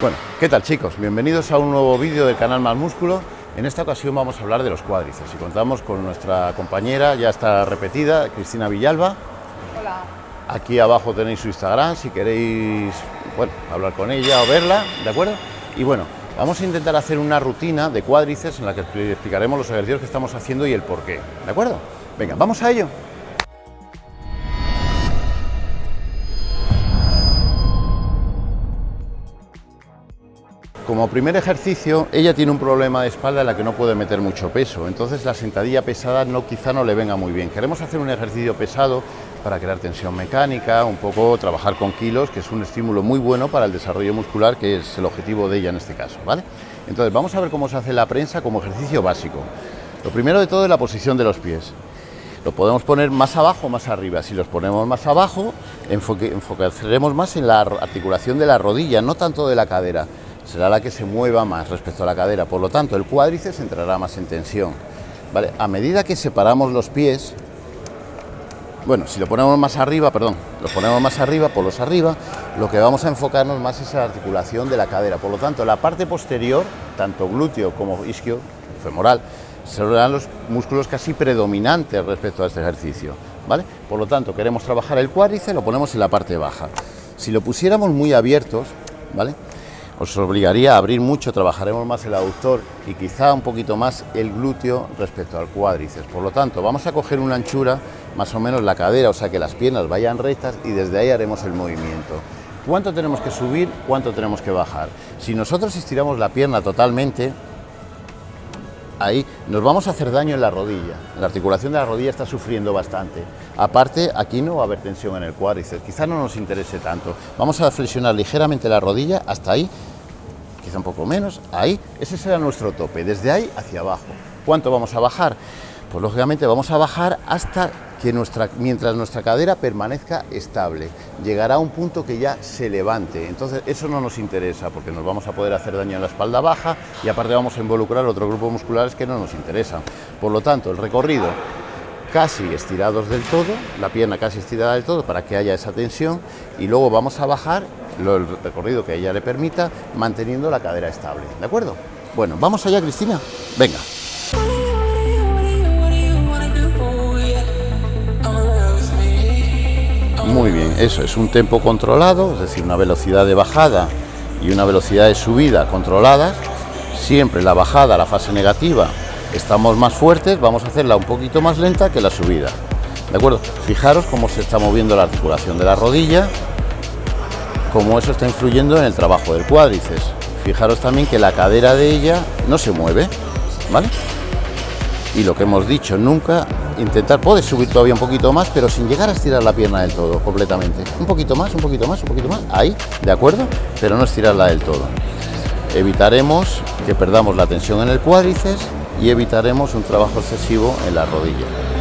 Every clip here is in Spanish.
Bueno, ¿qué tal chicos? Bienvenidos a un nuevo vídeo del canal Más Músculo. En esta ocasión vamos a hablar de los cuádriceps y contamos con nuestra compañera, ya está repetida, Cristina Villalba. Hola. Aquí abajo tenéis su Instagram si queréis bueno, hablar con ella o verla, ¿de acuerdo? Y bueno, vamos a intentar hacer una rutina de cuádriceps en la que explicaremos los ejercicios que estamos haciendo y el por qué, ¿de acuerdo? Venga, vamos a ello. Como primer ejercicio, ella tiene un problema de espalda en la que no puede meter mucho peso, entonces la sentadilla pesada no, quizá no le venga muy bien. Queremos hacer un ejercicio pesado para crear tensión mecánica, un poco trabajar con kilos, que es un estímulo muy bueno para el desarrollo muscular, que es el objetivo de ella en este caso, ¿vale? Entonces vamos a ver cómo se hace la prensa como ejercicio básico. Lo primero de todo es la posición de los pies. Lo podemos poner más abajo o más arriba. Si los ponemos más abajo, enfocaremos más en la articulación de la rodilla, no tanto de la cadera será la que se mueva más respecto a la cadera, por lo tanto el cuádriceps entrará más en tensión. ¿vale? A medida que separamos los pies, bueno, si lo ponemos más arriba, perdón, lo ponemos más arriba, por los arriba, lo que vamos a enfocarnos más es la articulación de la cadera, por lo tanto la parte posterior, tanto glúteo como isquio, femoral, serán los músculos casi predominantes respecto a este ejercicio, ¿vale? Por lo tanto, queremos trabajar el cuádriceps, lo ponemos en la parte baja. Si lo pusiéramos muy abiertos, ¿vale? Os obligaría a abrir mucho, trabajaremos más el aductor y quizá un poquito más el glúteo respecto al cuádriceps. Por lo tanto, vamos a coger una anchura, más o menos la cadera, o sea que las piernas vayan rectas y desde ahí haremos el movimiento. ¿Cuánto tenemos que subir? ¿Cuánto tenemos que bajar? Si nosotros estiramos la pierna totalmente, ahí nos vamos a hacer daño en la rodilla. La articulación de la rodilla está sufriendo bastante. Aparte, aquí no va a haber tensión en el cuádriceps, quizá no nos interese tanto. Vamos a flexionar ligeramente la rodilla hasta ahí quizá un poco menos, ahí, ese será nuestro tope, desde ahí hacia abajo. ¿Cuánto vamos a bajar? Pues lógicamente vamos a bajar hasta que nuestra, mientras nuestra cadera permanezca estable, llegará a un punto que ya se levante. Entonces eso no nos interesa porque nos vamos a poder hacer daño en la espalda baja y aparte vamos a involucrar otro grupo musculares que no nos interesan. Por lo tanto, el recorrido casi estirados del todo, la pierna casi estirada del todo para que haya esa tensión y luego vamos a bajar el recorrido que ella le permita, manteniendo la cadera estable. ¿De acuerdo? Bueno, vamos allá, Cristina. Venga. Muy bien, eso es un tempo controlado, es decir, una velocidad de bajada y una velocidad de subida controladas. Siempre la bajada, la fase negativa, estamos más fuertes, vamos a hacerla un poquito más lenta que la subida. ¿De acuerdo? Fijaros cómo se está moviendo la articulación de la rodilla, cómo eso está influyendo en el trabajo del cuádriceps. Fijaros también que la cadera de ella no se mueve, ¿vale? Y lo que hemos dicho, nunca intentar, puedes subir todavía un poquito más, pero sin llegar a estirar la pierna del todo, completamente. Un poquito más, un poquito más, un poquito más, ahí, ¿de acuerdo? Pero no estirarla del todo. Evitaremos que perdamos la tensión en el cuádriceps y evitaremos un trabajo excesivo en la rodilla.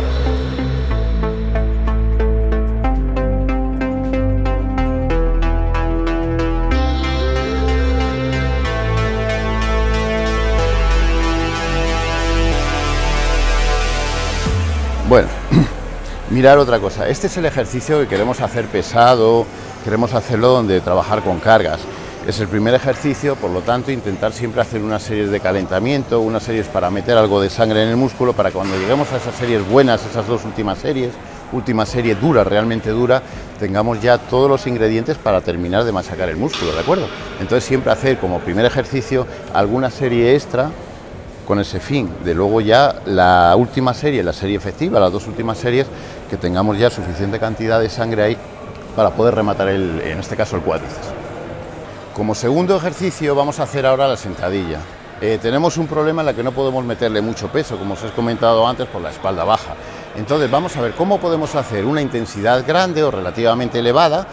Mirar otra cosa. Este es el ejercicio que queremos hacer pesado, queremos hacerlo donde trabajar con cargas. Es el primer ejercicio, por lo tanto, intentar siempre hacer unas series de calentamiento, unas series para meter algo de sangre en el músculo, para cuando lleguemos a esas series buenas, esas dos últimas series, última serie dura, realmente dura, tengamos ya todos los ingredientes para terminar de machacar el músculo, ¿de acuerdo? Entonces siempre hacer como primer ejercicio alguna serie extra con ese fin de luego ya la última serie, la serie efectiva, las dos últimas series, que tengamos ya suficiente cantidad de sangre ahí para poder rematar el, en este caso el cuádriceps. Como segundo ejercicio vamos a hacer ahora la sentadilla. Eh, tenemos un problema en la que no podemos meterle mucho peso, como os he comentado antes, por la espalda baja. Entonces vamos a ver cómo podemos hacer una intensidad grande o relativamente elevada,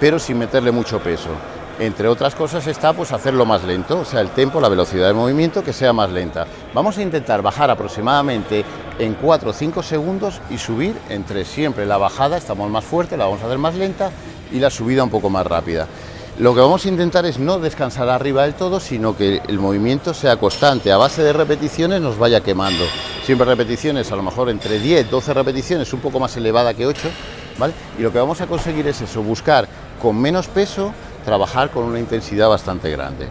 pero sin meterle mucho peso. Entre otras cosas está pues hacerlo más lento, o sea, el tempo, la velocidad de movimiento que sea más lenta. Vamos a intentar bajar aproximadamente en 4 o 5 segundos y subir entre siempre la bajada, estamos más fuerte, la vamos a hacer más lenta y la subida un poco más rápida. Lo que vamos a intentar es no descansar arriba del todo, sino que el movimiento sea constante, a base de repeticiones nos vaya quemando. Siempre repeticiones, a lo mejor entre 10, 12 repeticiones, un poco más elevada que 8, ¿vale? Y lo que vamos a conseguir es eso, buscar con menos peso trabajar con una intensidad bastante grande.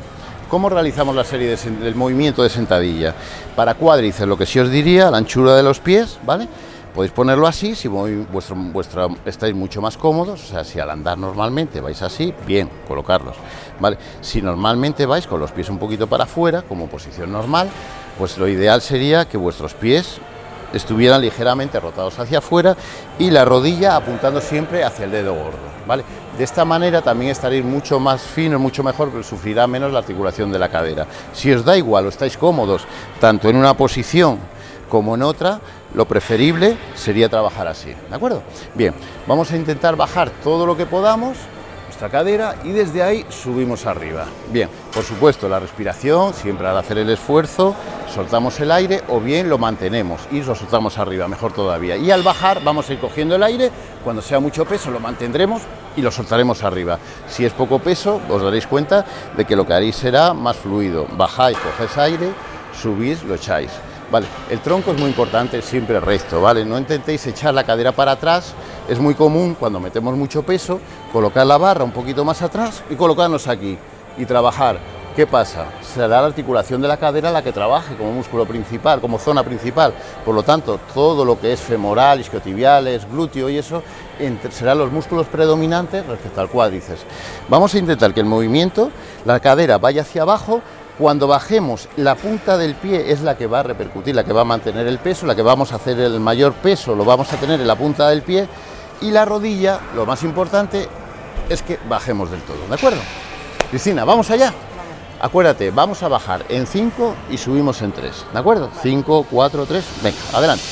¿Cómo realizamos la serie del movimiento de sentadilla? Para cuádriceps, lo que sí os diría, la anchura de los pies, ¿vale? Podéis ponerlo así, si vuestro, estáis mucho más cómodos, o sea, si al andar normalmente vais así, bien, colocarlos, ¿vale? Si normalmente vais con los pies un poquito para afuera, como posición normal, pues lo ideal sería que vuestros pies estuvieran ligeramente rotados hacia afuera y la rodilla apuntando siempre hacia el dedo gordo, ¿vale? De esta manera también estaréis mucho más fino, mucho mejor, pero sufrirá menos la articulación de la cadera. Si os da igual o estáis cómodos, tanto en una posición como en otra, lo preferible sería trabajar así, ¿de acuerdo? Bien, vamos a intentar bajar todo lo que podamos, cadera, y desde ahí subimos arriba. Bien, por supuesto, la respiración, siempre al hacer el esfuerzo, soltamos el aire o bien lo mantenemos y lo soltamos arriba, mejor todavía. Y al bajar vamos a ir cogiendo el aire, cuando sea mucho peso lo mantendremos y lo soltaremos arriba. Si es poco peso, os daréis cuenta de que lo que haréis será más fluido. Bajáis, cogéis aire, subís, lo echáis. Vale, el tronco es muy importante, siempre recto, ¿vale? No intentéis echar la cadera para atrás, es muy común cuando metemos mucho peso, colocar la barra un poquito más atrás y colocarnos aquí y trabajar. ¿Qué pasa? Será la articulación de la cadera la que trabaje como músculo principal, como zona principal. Por lo tanto, todo lo que es femoral, isquiotibiales, glúteo y eso, serán los músculos predominantes respecto al cuádriceps. Vamos a intentar que el movimiento, la cadera vaya hacia abajo, cuando bajemos, la punta del pie es la que va a repercutir, la que va a mantener el peso, la que vamos a hacer el mayor peso, lo vamos a tener en la punta del pie y la rodilla, lo más importante, es que bajemos del todo, ¿de acuerdo? Cristina, ¿vamos allá? Acuérdate, vamos a bajar en 5 y subimos en 3, ¿de acuerdo? 5, 4, 3, venga, adelante.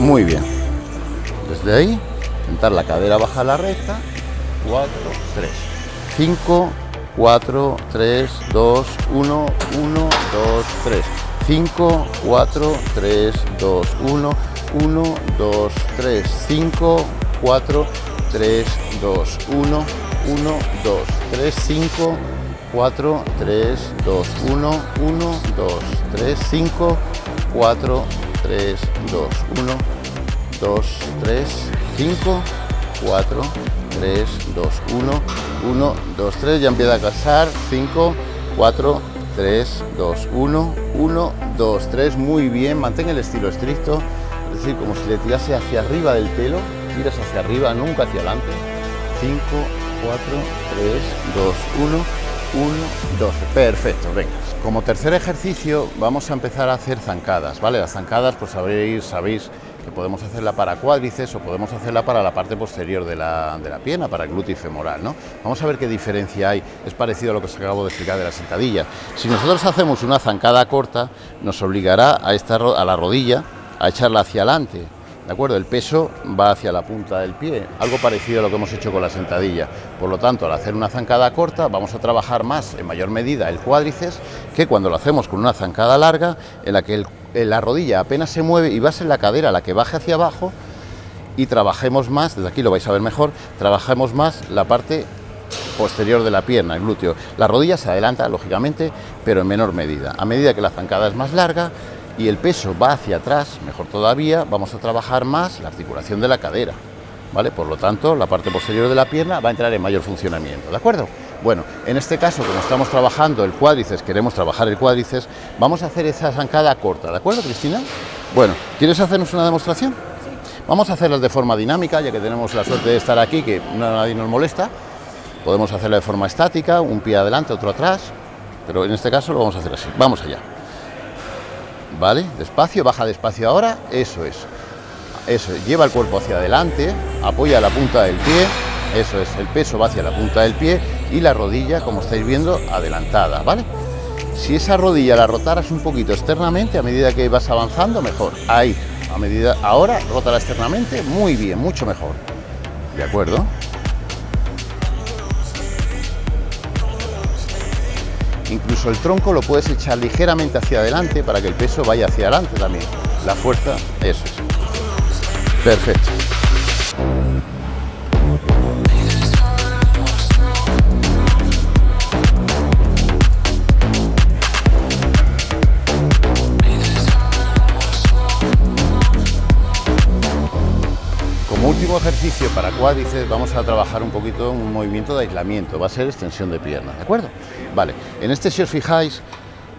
Muy bien de ahí, sentar la cadera baja la recta, 4, 3, 5, 4, 3, 2, 1, 1, 2, 3, 5, 4, 3, 2, 1, 1, 2, 3, 5, 4, 3, 2, 1, 1, 2, 3, 5, 4, 3, 2, 1, 1, 2, 3, 5, 4, 3, 2, 1, 2, 3, 5, 4, 3, 2, 1, 1, 2, 3, ya empieza a casar, 5, 4, 3, 2, 1, 1, 2, 3, muy bien, mantén el estilo estricto, es decir, como si le tirase hacia arriba del pelo, tiras hacia arriba, nunca hacia adelante, 5, 4, 3, 2, 1, 1, 12, perfecto, venga. Como tercer ejercicio vamos a empezar a hacer zancadas, ¿vale? Las zancadas, pues sabéis, sabéis que podemos hacerla para cuádriceps o podemos hacerla para la parte posterior de la, de la pierna, para el glúteo femoral. ¿no? Vamos a ver qué diferencia hay, es parecido a lo que os acabo de explicar de la sentadilla. Si nosotros hacemos una zancada corta, nos obligará a, estar a la rodilla a echarla hacia adelante, ¿de acuerdo? El peso va hacia la punta del pie, algo parecido a lo que hemos hecho con la sentadilla. Por lo tanto, al hacer una zancada corta, vamos a trabajar más, en mayor medida, el cuádriceps, que cuando lo hacemos con una zancada larga, en la que el la rodilla apenas se mueve y va a ser la cadera la que baje hacia abajo y trabajemos más, desde aquí lo vais a ver mejor, trabajemos más la parte posterior de la pierna, el glúteo. La rodilla se adelanta, lógicamente, pero en menor medida. A medida que la zancada es más larga y el peso va hacia atrás, mejor todavía, vamos a trabajar más la articulación de la cadera. ¿Vale? Por lo tanto, la parte posterior de la pierna va a entrar en mayor funcionamiento, ¿de acuerdo? Bueno, en este caso, como estamos trabajando el cuádriceps, queremos trabajar el cuádriceps, vamos a hacer esa zancada corta, ¿de acuerdo, Cristina? Bueno, ¿quieres hacernos una demostración? Sí. Vamos a hacerlas de forma dinámica, ya que tenemos la suerte de estar aquí, que nadie nos molesta. Podemos hacerla de forma estática, un pie adelante, otro atrás, pero en este caso lo vamos a hacer así. Vamos allá. ¿Vale? Despacio, baja despacio ahora, eso es. Eso, lleva el cuerpo hacia adelante, apoya la punta del pie, eso es, el peso va hacia la punta del pie y la rodilla, como estáis viendo, adelantada, ¿vale? Si esa rodilla la rotaras un poquito externamente, a medida que vas avanzando, mejor. Ahí, a medida, ahora, rótala externamente, muy bien, mucho mejor. ¿De acuerdo? Incluso el tronco lo puedes echar ligeramente hacia adelante para que el peso vaya hacia adelante también. La fuerza, eso es. Perfecto. Ejercicio para cuádriceps vamos a trabajar un poquito un movimiento de aislamiento, va a ser extensión de pierna, ¿de acuerdo? Vale, en este si os fijáis,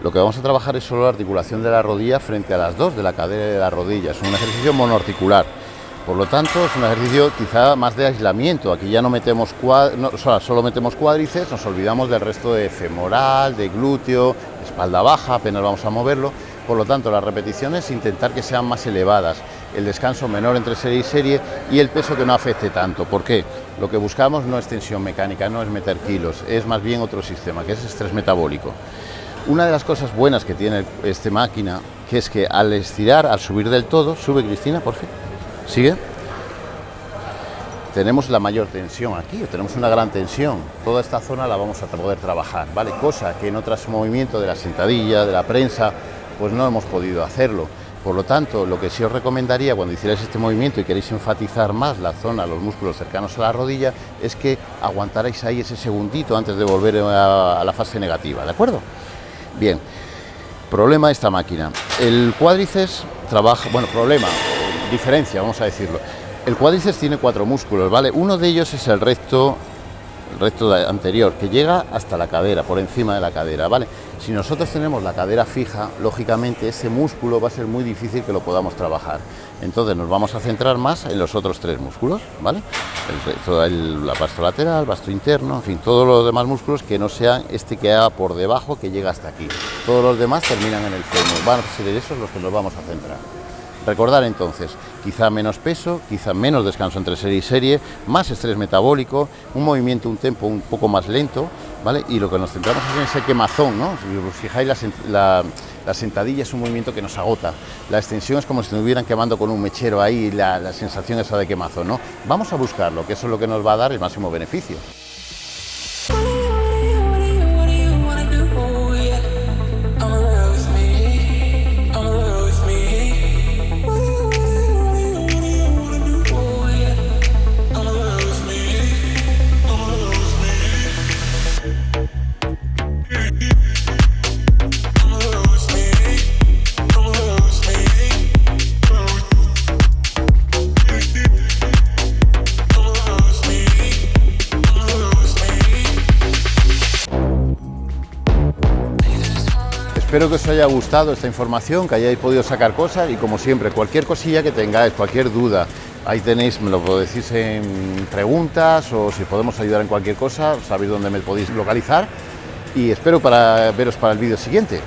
lo que vamos a trabajar es solo la articulación de la rodilla frente a las dos de la cadera de la rodilla, es un ejercicio monoarticular. Por lo tanto, es un ejercicio quizá más de aislamiento. Aquí ya no metemos solo metemos cuádriceps, nos olvidamos del resto de femoral, de glúteo, espalda baja, apenas vamos a moverlo. Por lo tanto, las repeticiones intentar que sean más elevadas, el descanso menor entre serie y serie y el peso que no afecte tanto. ¿Por qué? Lo que buscamos no es tensión mecánica, no es meter kilos, es más bien otro sistema, que es estrés metabólico. Una de las cosas buenas que tiene esta máquina, que es que al estirar, al subir del todo, sube Cristina, por fin ¿Sigue? Tenemos la mayor tensión aquí, tenemos una gran tensión. Toda esta zona la vamos a poder trabajar, ¿vale? Cosa que en otros movimientos de la sentadilla, de la prensa, pues no hemos podido hacerlo. Por lo tanto, lo que sí os recomendaría cuando hicierais este movimiento y queréis enfatizar más la zona, los músculos cercanos a la rodilla, es que aguantarais ahí ese segundito antes de volver a, la fase negativa, ¿de acuerdo? Bien, problema de esta máquina. El cuádriceps trabaja, bueno, problema, diferencia, vamos a decirlo. El cuádriceps tiene cuatro músculos, ¿vale? Uno de ellos es el recto, el recto anterior, que llega hasta la cadera, por encima de la cadera, ¿vale? Si nosotros tenemos la cadera fija, lógicamente ese músculo va a ser muy difícil que lo podamos trabajar. Entonces nos vamos a centrar más en los otros tres músculos, ¿vale? El, el vasto lateral, vasto interno, en fin, todos los demás músculos que no sean este que haga por debajo, que llega hasta aquí. Todos los demás terminan en el fémur, van a ser esos los que nos vamos a centrar. Recordar entonces, quizá menos peso, quizá menos descanso entre serie y serie, más estrés metabólico, un movimiento, un tempo un poco más lento, Y lo que nos centramos es en ese quemazón, ¿no? Si os fijáis, la, sentadilla es un movimiento que nos agota, la extensión es como si nos estuvieran quemando con un mechero ahí, la, la sensación esa de quemazón, ¿no? Vamos a buscarlo, que eso es lo que nos va a dar el máximo beneficio. Espero que os haya gustado esta información, que hayáis podido sacar cosas y como siempre, cualquier cosilla que tengáis, cualquier duda, ahí tenéis, me lo decís en preguntas o si podemos ayudar en cualquier cosa, sabéis dónde me podéis localizar y espero para veros para el vídeo siguiente.